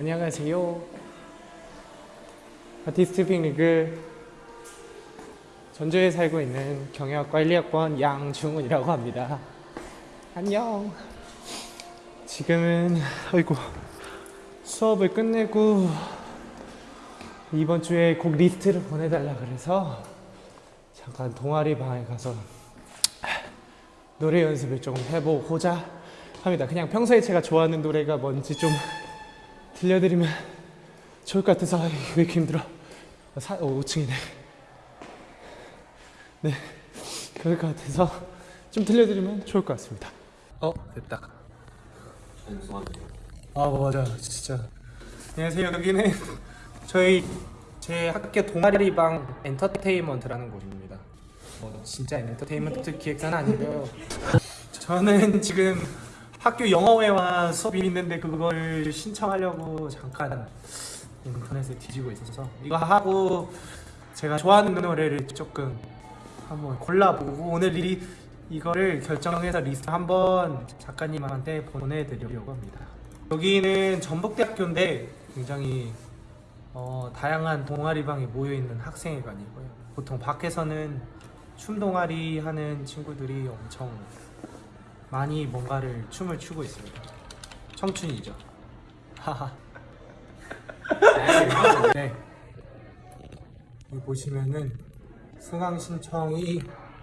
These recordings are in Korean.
안녕하세요. 아티스트 빅리그 전주에 살고 있는 경영학과 1, 2학번 양중훈이라고 합니다. 안녕. 지금은 아이고 수업을 끝내고 이번 주에 곡 리스트를 보내달라 그래서 잠깐 동아리 방에 가서 노래 연습을 조금 해보고자 합니다. 그냥 평소에 제가 좋아하는 노래가 뭔지 좀 들려드리면 좋을 것 같아서 왜 이렇게 힘들어? 사, 어, 5층이네. 네, 그럴 것 같아서 좀 들려드리면 좋을 것 같습니다. 어, 됐다. 아 맞아, 진짜. 안녕하세요. 여기는 저희 제 학교 동아리방 엔터테인먼트라는 곳입니다. 뭐 진짜 엔터테인먼트 기획사는 아니고요. 저는 지금 학교 영어회화 수업이 있는데 그걸 신청하려고 잠깐 인터넷에 뒤지고 있어서 이거 하고 제가 좋아하는 노래를 조금 한번 골라보고 오늘 이 이거를 결정해서 리스트 한번 작가님한테 보내드리려고 합니다. 여기는 전북대학교인데 굉장히 어, 다양한 동아리방에 모여 있는 학생회관이고요. 보통 밖에서는 춤 동아리 하는 친구들이 엄청 많이 뭔가를 춤을 추고 있습니다. 청춘이죠. 하하. 네. 여기 보시면은 수강 신청이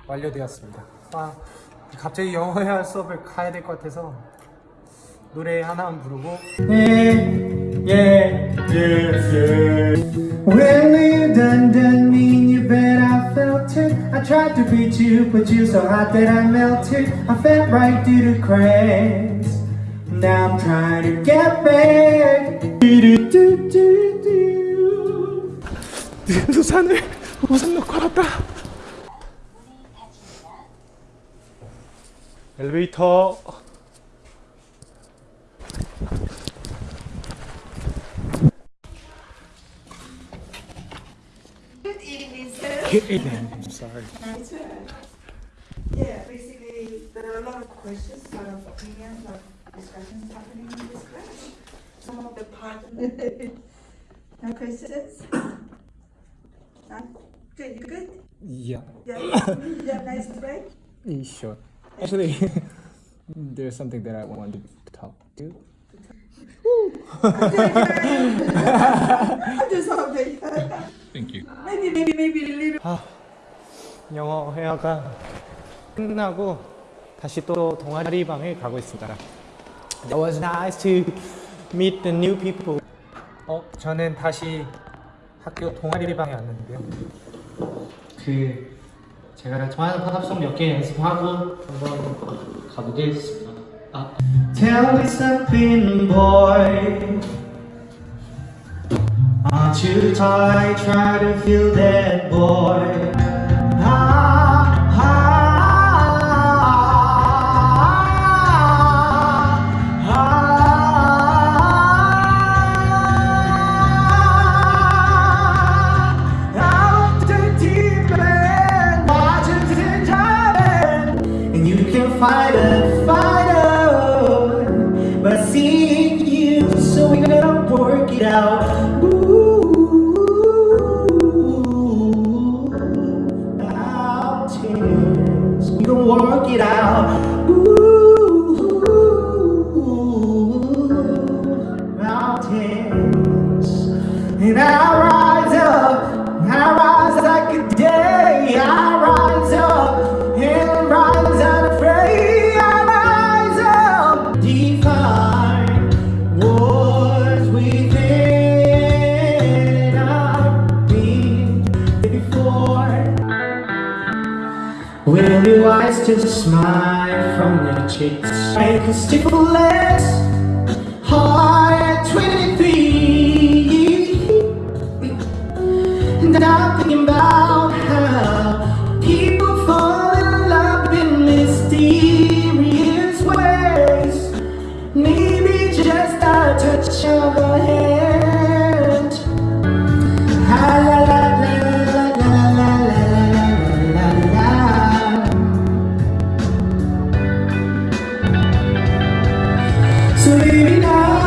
완료되었습니다. 아, 갑자기 영어 회화 수업을 가야 될 것 같아서 노래 하나만 부르고 Yeah, yeah, yes, yes. When we're done, done, mean you bet I felt it. I tried to beat you, but you so hot that I melted. I fell right through the cracks. Now I'm trying to get back. Do-do-do-do-do. 우산을 우산 놓고 왔다. 엘리베이터. Good evening, sir. I'm sorry. Nice to. Yeah, basically, there are a lot of questions, a lot of opinions, a lot of discussions happening in this class. Some of the part, no questions? None? Good, you good? Yeah. Yeah, you have nice break? Sure. Actually, there's something that I wanted to talk to. I'll do something. Thank you. Maybe, maybe, maybe a little. Ah. 아, 영어 회화가 끝나고 다시 또 동아리 방에 가고 있습니다. It was nice to meet the new people. 어, 저는 다시 학교 동아리 방에 왔는데요. 그 제가 좋아하는 팝송 몇 개 연습하고 한번 가보겠습니다. 아, Tell me something, boy. Aren't you tired? Try to feel that, boy. And I rise up, I rise like a day, I rise up, and rise unafraid, I rise up, define wars within our being before. Will your eyes still smile from your cheeks? Make a stick of So baby now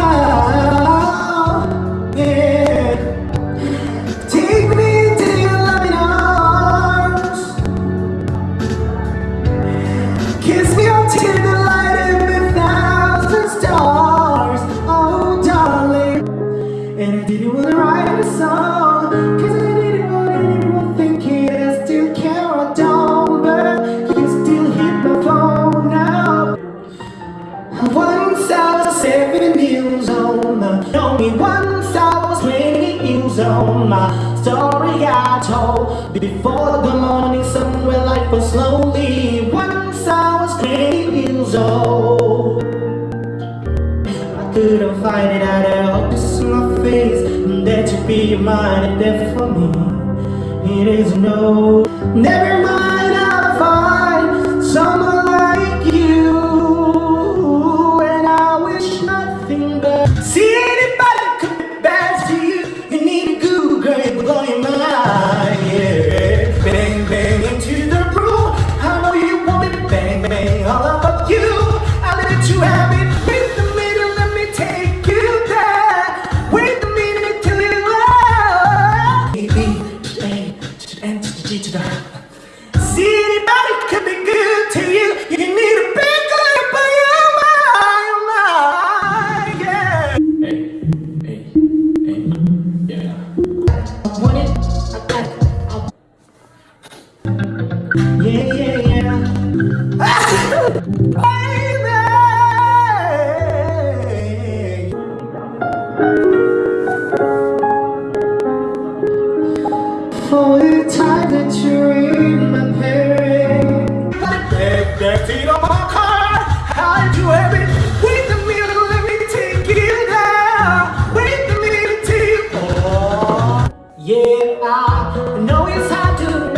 My story I told before the morning sun where life was slowly. Once I was twenty years old. I couldn't find it out hope to see my face and that you be mine and there for me. It is no, never mind, For the time that you're in my pain back seat on my car I'll do every Wait a minute, let me take you there Wait a minute you fall Yeah, I know it's hard to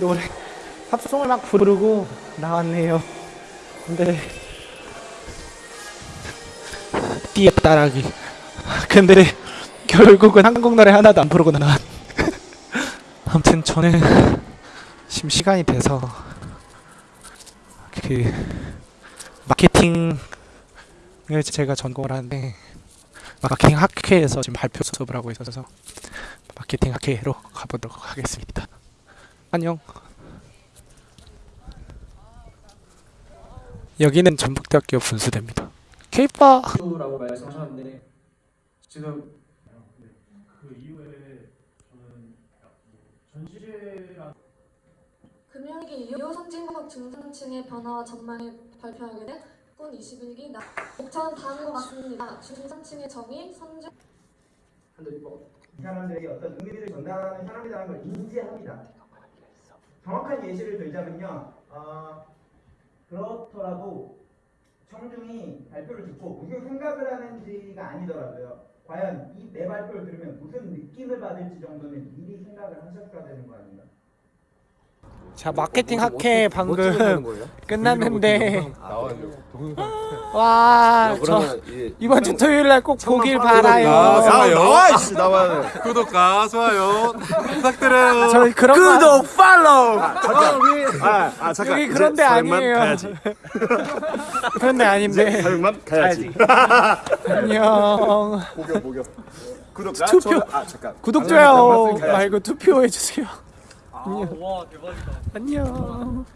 노래 팝송을 막 부르고 나왔네요. 근데 띠에 따라기. 근데 결국은 한국 노래 하나도 안 부르고 나왔. 아무튼 저는 지금 시간이 돼서 그 마케팅을 제가 전공을 하는데 마케팅 학회에서 지금 발표 수업을 하고 있어서 마케팅 학회로 가보도록 하겠습니다. 안녕. 여기는 전북대학교 분수대입니다. 케이팝 라고 말씀하셨는데 지금 금융위기 이후 선진국 중산층의 변화와 전망을 발표하게 된군 21기 나 목차는 다음과 같습니다. 중산층의 정의, 선 진 사람들에게 어떤 의미를 전달하는 사람이라는 걸 인지합니다. 정확한 예시를 들자면요. 어, 그렇더라도 청중이 발표를 듣고 무슨 생각을 하는지가 아니더라고요. 과연 이 내 발표를 들으면 무슨 느낌을 받을지 정도는 미리 생각을 하셨어야 되는 거 아닌가? 자 마케팅 학회 방금 끝났는데. 와 저 이번 주 토요일 날 꼭 보길 바라요. 나와 이씨 나와 구독과 좋아요 부탁드려요. 저희 그런 거 팔로우. 잠깐. 아, 아 잠깐. 여기 그런데 아니에요. 그런데 아닌데. 사역만 가야지. 안녕. 아 구독 좋아요 말고 투표해 주세요. 안녕. 안녕.